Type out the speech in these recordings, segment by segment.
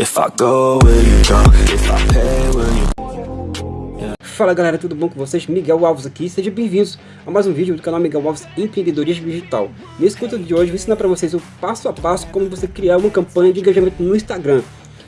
If I go, will you? If I pay, will you Fala galera, tudo bom com vocês? Miguel Alves aqui, sejam bem-vindos a mais um vídeo do canal Miguel Alves Empreendedorismo Digital. Nesse conteúdo de hoje, eu vou ensinar para vocês o passo a passo como você criar uma campanha de engajamento no Instagram.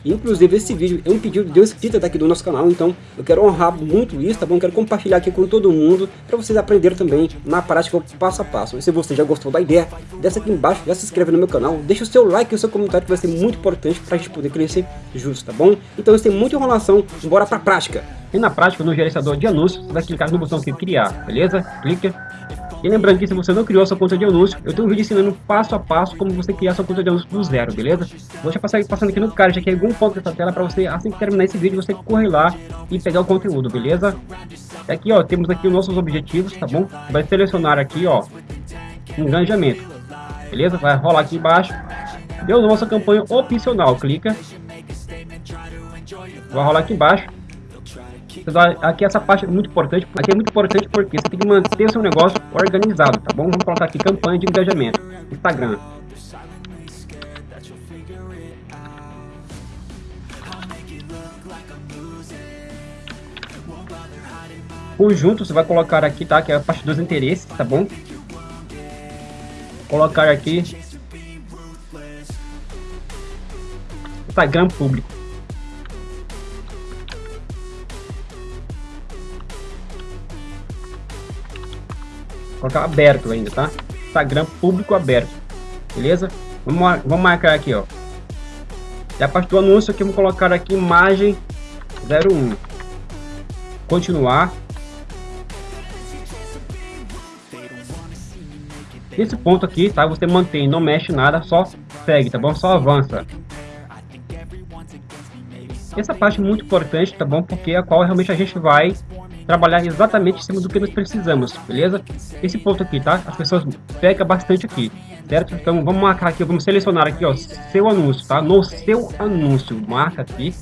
Inclusive esse vídeo é um pedido de inscrita daqui do nosso canal, então eu quero honrar muito isso, tá bom? Quero compartilhar aqui com todo mundo, para vocês aprenderem também na prática passo a passo. E se você já gostou da ideia, desce aqui embaixo, já se inscreve no meu canal, deixa o seu like e o seu comentário que vai ser muito importante para a gente poder crescer juntos, tá bom? Então tem muita enrolação, bora pra prática! E na prática, no gerenciador de anúncios, você vai clicar no botão aqui criar, beleza? Clica e lembrando que se você não criou sua conta de anúncio, eu tenho um vídeo ensinando passo a passo como você criar sua conta de anúncio do zero, beleza? Vou já passar passando aqui no card aqui algum ponto dessa tela para você, assim que terminar esse vídeo, você correr lá e pegar o conteúdo, beleza? E aqui, ó, temos aqui os nossos objetivos, tá bom? Vai selecionar aqui, ó, engajamento, beleza? Vai rolar aqui embaixo. Deu nossa campanha opcional, clica. Vai rolar aqui embaixo Aqui essa parte é muito importante, aqui é muito importante porque você tem que manter seu negócio organizado, tá bom? Vamos colocar aqui campanha de engajamento, Instagram. Conjunto você vai colocar aqui, tá? Que é a parte dos interesses, tá bom? Colocar aqui Instagram público. Colocar aberto ainda, tá? Instagram público aberto, beleza? Vamos, vamos marcar aqui, ó. E a parte do anúncio aqui, vamos colocar aqui imagem 01. Continuar. Esse ponto aqui, tá? Você mantém, não mexe nada, só segue, tá bom? Só avança. Essa parte é muito importante, tá bom? Porque é a qual realmente a gente vai trabalhar exatamente em cima do que nós precisamos, beleza? Esse ponto aqui, tá? As pessoas pecam bastante aqui, certo? Então vamos marcar aqui, vamos selecionar aqui, ó, seu anúncio, tá? No seu anúncio, marca aqui.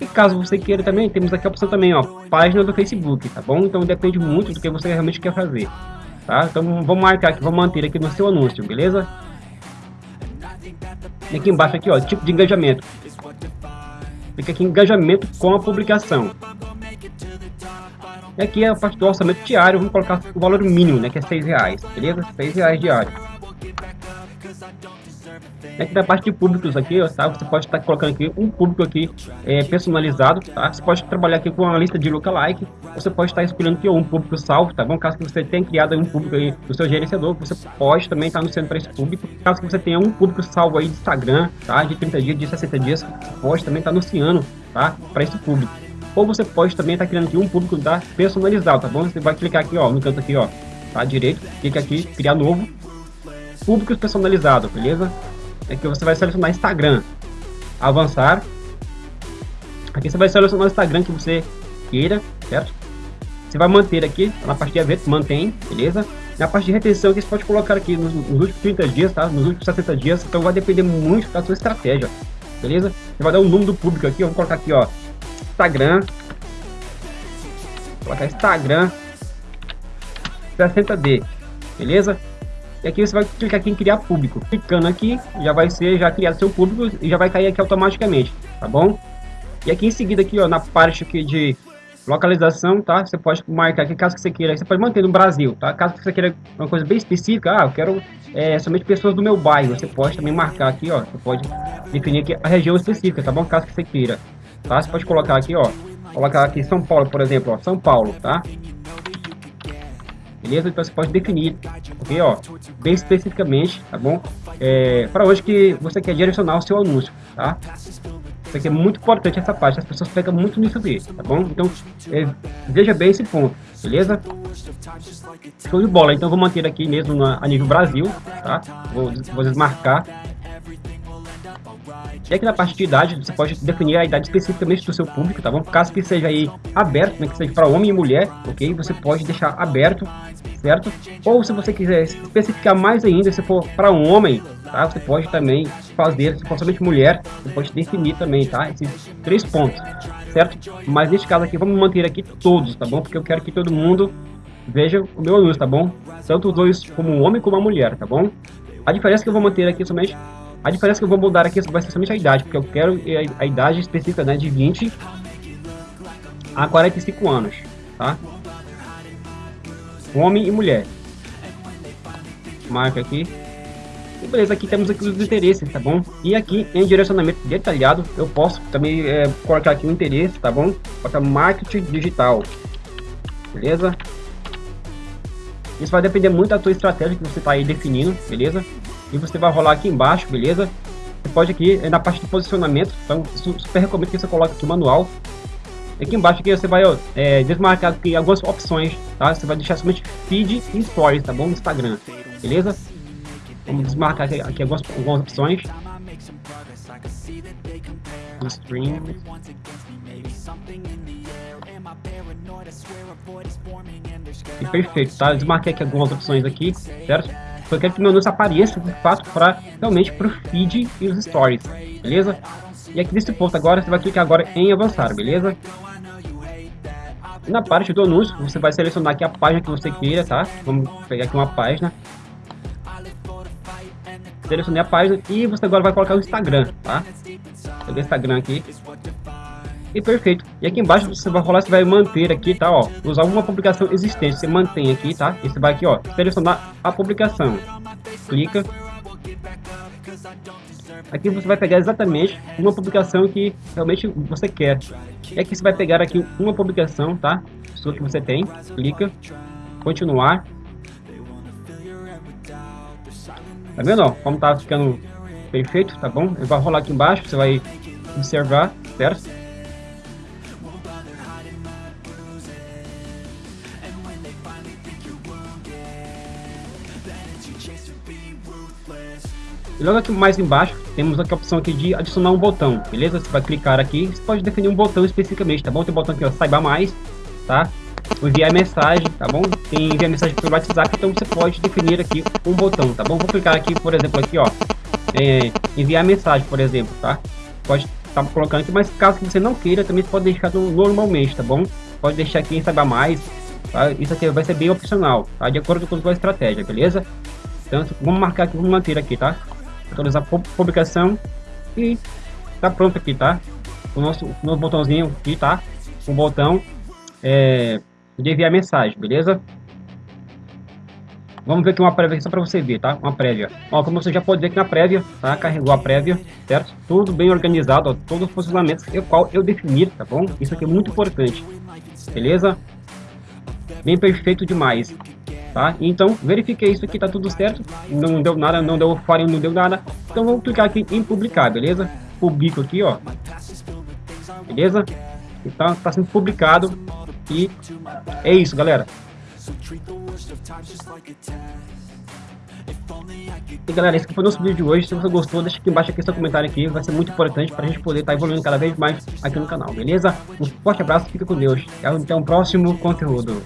E caso você queira também, temos aqui a opção também, ó, página do Facebook, tá bom? Então depende muito do que você realmente quer fazer, tá? Então vamos marcar aqui, vamos manter aqui no seu anúncio, beleza? E aqui embaixo aqui, ó, tipo de engajamento. Fica aqui engajamento com a publicação. E aqui é a parte do orçamento diário, vamos colocar o valor mínimo, né, que é 6 reais, beleza? 6 reais diário. Aqui na parte de públicos aqui, tá? Você pode estar colocando aqui um público aqui é, personalizado, tá? Você pode trabalhar aqui com uma lista de lookalike, você pode estar escolhendo aqui um público salvo, tá bom? Caso que você tenha criado um público aí do seu gerenciador, você pode também estar anunciando para esse público. Caso que você tenha um público salvo aí de Instagram, tá? De 30 dias, de 60 dias, pode também estar anunciando, tá? Para esse público. Ou você pode também estar criando aqui um público da personalizado, tá bom? Você vai clicar aqui, ó, no canto aqui, ó, tá? Direito, clica aqui, criar novo, públicos personalizado, beleza? Aqui você vai selecionar Instagram, avançar. Aqui você vai selecionar o Instagram que você queira, certo? Você vai manter aqui, na parte de eventos, mantém, beleza? Na parte de retenção aqui você pode colocar aqui nos, nos últimos 30 dias, tá? Nos últimos 60 dias, então vai depender muito da sua estratégia, beleza? Você vai dar o um número do público aqui, vamos colocar aqui, ó, Instagram. Vou Instagram 60D, beleza? E aqui você vai clicar aqui em criar público. Clicando aqui, já vai ser já criado seu público e já vai cair aqui automaticamente, tá bom? E aqui em seguida aqui, ó, na parte aqui de localização, tá? Você pode marcar aqui, caso que você queira, você pode manter no Brasil, tá? Caso que você queira uma coisa bem específica, ah, eu quero é, somente pessoas do meu bairro, você pode também marcar aqui, ó, você pode definir aqui a região específica, tá bom? Caso que você queira tá? Você pode colocar aqui, ó, colocar aqui São Paulo, por exemplo, ó, São Paulo, tá? Beleza? Então você pode definir, ok, ó, bem especificamente, tá bom? É, para hoje que você quer direcionar o seu anúncio, tá? Isso aqui é muito importante essa parte, as pessoas pegam muito nisso aqui, tá bom? Então, é, veja bem esse ponto, beleza? Show de bola, então vou manter aqui mesmo na, a nível Brasil, tá? Vou, vou desmarcar e aqui na parte de idade, você pode definir a idade especificamente do seu público, tá bom? Caso que seja aí aberto, né, que seja para homem e mulher, ok? Você pode deixar aberto, certo? Ou se você quiser especificar mais ainda, se for para um homem, tá? Você pode também fazer, se for somente mulher, você pode definir também, tá? Esses três pontos, certo? Mas neste caso aqui, vamos manter aqui todos, tá bom? Porque eu quero que todo mundo veja o meu anúncio, tá bom? Tanto os dois, como o homem como a mulher, tá bom? A diferença que eu vou manter aqui somente A diferença que eu vou mudar aqui vai ser somente a idade, porque eu quero a, idade específica né, de 20 a 45 anos, tá? Homem e mulher. Marca aqui. E beleza, aqui temos aqui os interesses, tá bom? E aqui em direcionamento detalhado, eu posso também é, colocar aqui o interesse, tá bom? Colocar marketing digital. Beleza? Isso vai depender muito da tua estratégia que você está aí definindo, beleza? E você vai rolar aqui embaixo, beleza? Você pode aqui, na parte de posicionamento, então super recomendo que você coloque aqui o manual. Aqui embaixo aqui você vai é, desmarcar aqui algumas opções, tá? Você vai deixar somente feed e stories, tá bom? No Instagram, beleza? Vamos desmarcar aqui, aqui algumas, algumas opções. Stream. E perfeito, tá? Desmarquei aqui algumas opções aqui, certo? Eu quero que meu anúncio apareça de fato para realmente para o feed e os stories, beleza? E aqui nesse ponto agora você vai clicar agora em avançar, beleza? Na parte do anúncio você vai selecionar aqui a página que você queira, tá? Vamos pegar aqui uma página. Selecionei a página e você agora vai colocar o Instagram, tá? Peguei o Instagram aqui. E perfeito. E aqui embaixo você vai rolar, você vai manter aqui, tá? Ó, usar uma publicação existente, você mantém aqui, tá? E você vai aqui, ó, selecionar a publicação. Clica. Aqui você vai pegar exatamente uma publicação que realmente você quer. E aqui você vai pegar aqui uma publicação, tá? Sua que você tem. Clica. Continuar. Tá vendo, ó? Como tá ficando perfeito, tá bom? Ele vai rolar aqui embaixo, você vai observar, certo? E logo aqui mais embaixo, temos aqui a opção aqui de adicionar um botão, beleza? Você vai clicar aqui, você pode definir um botão especificamente, tá bom? Tem um botão aqui, ó, saiba mais, tá? Enviar mensagem, tá bom? Tem enviar mensagem pelo WhatsApp, então você pode definir aqui um botão, tá bom? Vou clicar aqui, por exemplo, aqui, ó, é, enviar mensagem, por exemplo, tá? Pode estar tá colocando aqui, mas caso você não queira, também pode deixar normalmente, tá bom? Pode deixar aqui em saiba mais, tá? Isso aqui vai ser bem opcional, tá? De acordo com a sua estratégia, beleza? Então, vamos marcar aqui, vamos manter aqui, tá? Atualizar publicação e tá pronto aqui, tá? O nosso, nosso botãozinho aqui, tá? O botão é, de enviar mensagem, beleza? Vamos ver aqui uma prévia só para você ver, tá? Uma prévia. Ó, como você já pode ver aqui na prévia, tá? Carregou a prévia, certo? Tudo bem organizado, ó, todos os funcionamentos o qual eu defini, tá bom? Isso aqui é muito importante, beleza? Bem perfeito demais tá? Então, verifiquei isso aqui, tá tudo certo, não deu nada, não deu fora, não deu nada. Então, vamos clicar aqui em publicar, beleza? Publico aqui, ó. Beleza? Então, tá sendo publicado e é isso, galera. E galera, esse foi o nosso vídeo de hoje. Se você gostou, deixa aqui embaixo aqui seu comentário aqui. Vai ser muito importante para a gente poder estar tá evoluindo cada vez mais aqui no canal, beleza? Um forte abraço, fica com Deus. Até o próximo conteúdo.